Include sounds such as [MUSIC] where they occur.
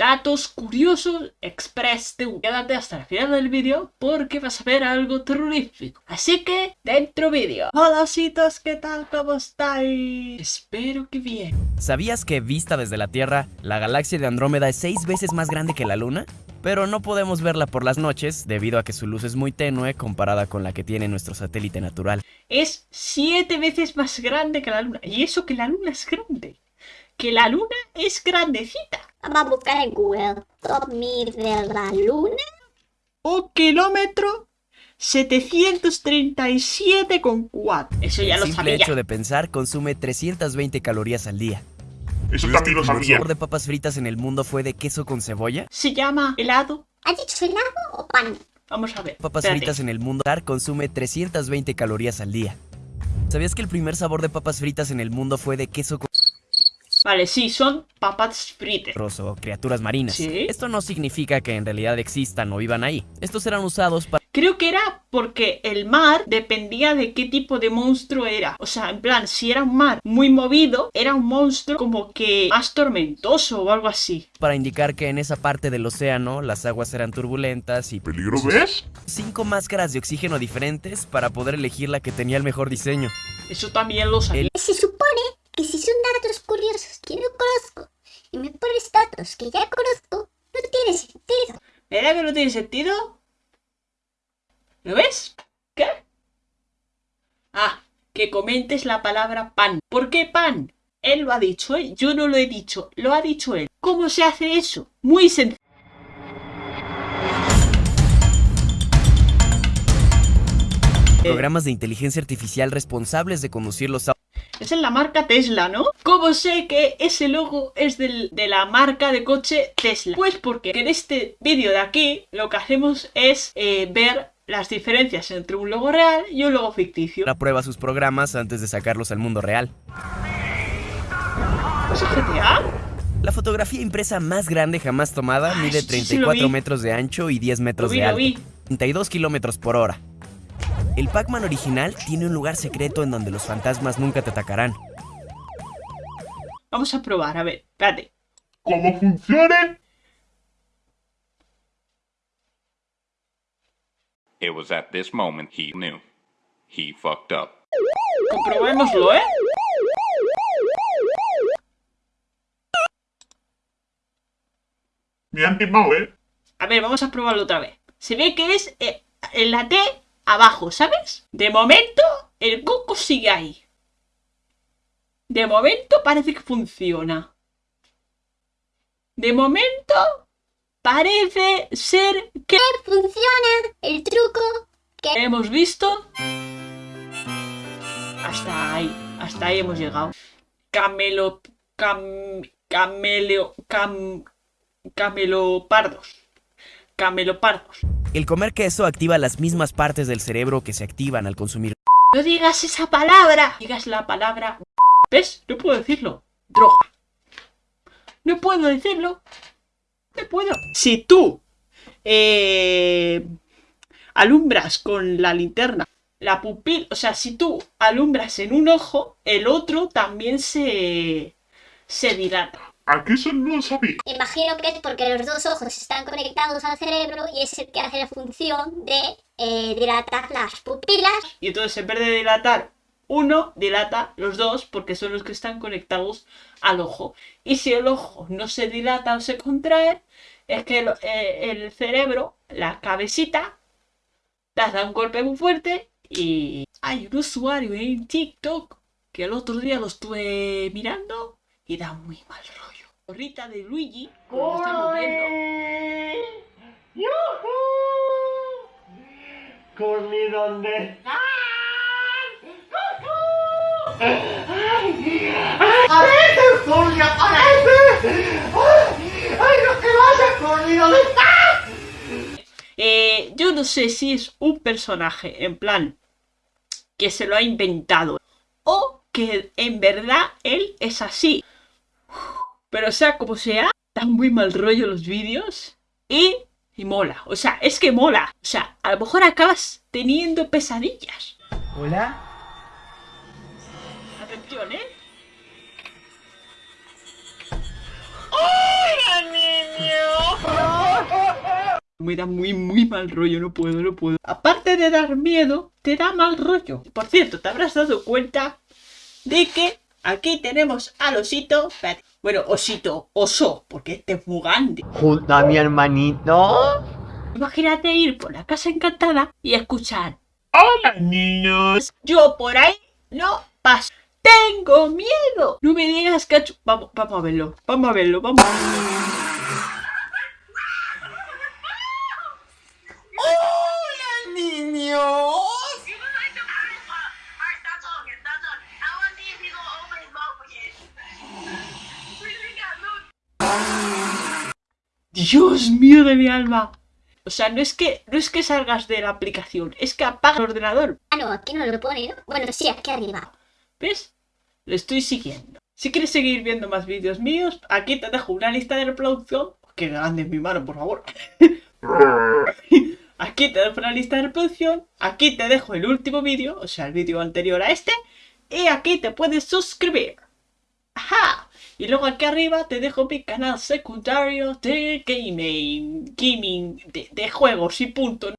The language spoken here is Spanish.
datos curiosos Express TV. Quédate hasta el final del vídeo porque vas a ver algo terrorífico. Así que, dentro vídeo. Hola ositos, ¿qué tal? ¿Cómo estáis? Espero que bien. ¿Sabías que vista desde la Tierra, la galaxia de Andrómeda es seis veces más grande que la Luna? Pero no podemos verla por las noches debido a que su luz es muy tenue comparada con la que tiene nuestro satélite natural. Es siete veces más grande que la luna. Y eso que la luna es grande. Que la luna es grandecita. Vamos a buscar en Google. Top mil de la luna. Un kilómetro 737,4. Eso ya El lo simple sabía. hecho de pensar consume 320 calorías al día. Eso ¿Y también lo el sabía. sabor de papas fritas en el mundo fue de queso con cebolla? Se llama helado. ¿Has dicho helado o pan? Vamos a ver. Papas espérate. fritas en el mundo consume 320 calorías al día. ¿Sabías que el primer sabor de papas fritas en el mundo fue de queso con Vale, sí, son papas fritas. perros o criaturas marinas? ¿Sí? Esto no significa que en realidad existan o vivan ahí. Estos eran usados para Creo que era porque el mar dependía de qué tipo de monstruo era. O sea, en plan, si era un mar muy movido, era un monstruo como que más tormentoso o algo así. para indicar que en esa parte del océano las aguas eran turbulentas y ¿Peligro ves? cinco máscaras de oxígeno diferentes para poder elegir la que tenía el mejor diseño. Eso también lo sabía. Que si son datos curiosos que no conozco y me pones datos que ya conozco, no tiene sentido. ¿Verdad que no tiene sentido? ¿Lo ves? ¿Qué? Ah, que comentes la palabra pan. ¿Por qué pan? Él lo ha dicho, ¿eh? Yo no lo he dicho, lo ha dicho él. ¿Cómo se hace eso? Muy sencillo. Programas de inteligencia artificial responsables de conducir los autos Es en la marca Tesla, ¿no? ¿Cómo sé que ese logo es del- de la marca de coche Tesla? Pues porque en este vídeo de aquí lo que hacemos es eh, ver las diferencias entre un logo real y un logo ficticio. a prueba sus programas antes de sacarlos al mundo real. ¿Es GTA? La fotografía impresa más grande jamás tomada Ay, mide sí, sí, lo 34 vi. metros de ancho y 10 Lo metros vi, de alto. vi. 32 kilómetros por hora. El Pac-Man original tiene un lugar secreto en donde los fantasmas nunca te atacarán. Vamos a probar, a ver, espérate. ¿Cómo funciona? It was at this moment he knew. He fucked up. Comprobémoslo, ¿eh? Me han timado, ¿eh? A ver, vamos a probarlo otra vez. Se ve que es eh, en la T abajo, ¿sabes? De momento, el coco sigue ahí. De momento parece que funciona. De momento parece ser que Funciona el truco que hemos visto. Hasta ahí, hasta ahí hemos llegado. Camelo, cam, cameleo, cam, camelopardos. Camelopardos. El comer queso activa las mismas partes del cerebro que se activan al consumir No digas esa palabra. Digas la palabra. ¿Ves? No puedo decirlo. Droga. No puedo decirlo. No puedo. Si tú eh, alumbras con la linterna la pupila, o sea, si tú alumbras en un ojo, el otro también se se dilata. Aquí eso no lo sabía. imagino que es porque los dos ojos están conectados al cerebro y es el que hace la función de eh, dilatar las pupilas. Y entonces en vez de dilatar uno, dilata los dos porque son los que están conectados al ojo. Y si el ojo no se dilata o se contrae, es que el, eh, el cerebro, la cabecita, te da un golpe muy fuerte y hay un usuario en TikTok que el otro día lo estuve mirando y da muy mal rollo. Rita de Luigi, como estamos viendo, Corri donde ¡Aparece, Corri, aparece! ¡Ay, ay, lo que pasa, Corri, ¿dónde está? Eh, yo no sé si es un personaje, en plan, que se lo ha inventado. O que en verdad él es así. Pero sea como sea, dan muy mal rollo los vídeos. Y, y mola. O sea, es que mola. O sea, a lo mejor acabas teniendo pesadillas. Hola. Atención, ¿eh? ¡Hola, niña! Me da muy, muy mal rollo, no puedo, no puedo. Aparte de dar miedo, te da mal rollo. Por cierto, te habrás dado cuenta de que aquí tenemos al osito. Espérate. Bueno, osito, oso, porque este es muy grande. Junto a mi hermanito. Imagínate ir por la casa encantada y escuchar. Hola, niños. Yo por ahí no paso. Tengo miedo. No me digas que... ha Vamos, vamos a verlo. Vamos a verlo, vamos. ¡Hola, Dios mío de mi alma. O sea, no es que no es que salgas de la aplicación, es que apaga el ordenador. Ah, no, aquí no lo pone, ¿no? Bueno, sí, aquí arriba. ¿Ves? Lo estoy siguiendo. Si quieres seguir viendo más vídeos míos, aquí te dejo una lista de reproducción. Qué grande es mi mano, por favor. [LAUGHS] Aquí te dejo una lista de reproducción. Aquí te dejo el último vídeo, o sea, el vídeo anterior a este. Y aquí te puedes suscribir. ¡Ajá! Y luego aquí arriba te dejo mi canal secundario de gaming, gaming, de, juegos y punto.